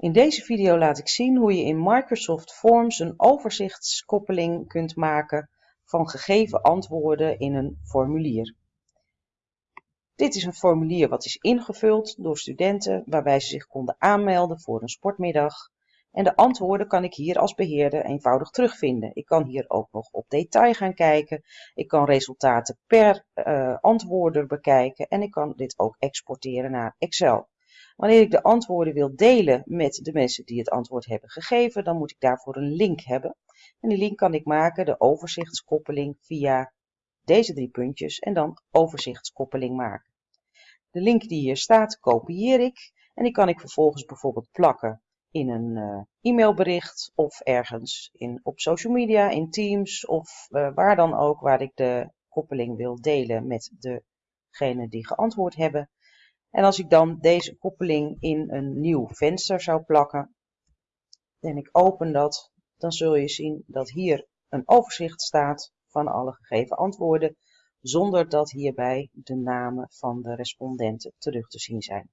In deze video laat ik zien hoe je in Microsoft Forms een overzichtskoppeling kunt maken van gegeven antwoorden in een formulier. Dit is een formulier wat is ingevuld door studenten waarbij ze zich konden aanmelden voor een sportmiddag. En de antwoorden kan ik hier als beheerder eenvoudig terugvinden. Ik kan hier ook nog op detail gaan kijken. Ik kan resultaten per uh, antwoorder bekijken en ik kan dit ook exporteren naar Excel. Wanneer ik de antwoorden wil delen met de mensen die het antwoord hebben gegeven, dan moet ik daarvoor een link hebben. En die link kan ik maken, de overzichtskoppeling, via deze drie puntjes en dan overzichtskoppeling maken. De link die hier staat kopieer ik en die kan ik vervolgens bijvoorbeeld plakken in een uh, e-mailbericht of ergens in, op social media, in Teams of uh, waar dan ook waar ik de koppeling wil delen met degene die geantwoord hebben. En als ik dan deze koppeling in een nieuw venster zou plakken en ik open dat, dan zul je zien dat hier een overzicht staat van alle gegeven antwoorden, zonder dat hierbij de namen van de respondenten terug te zien zijn.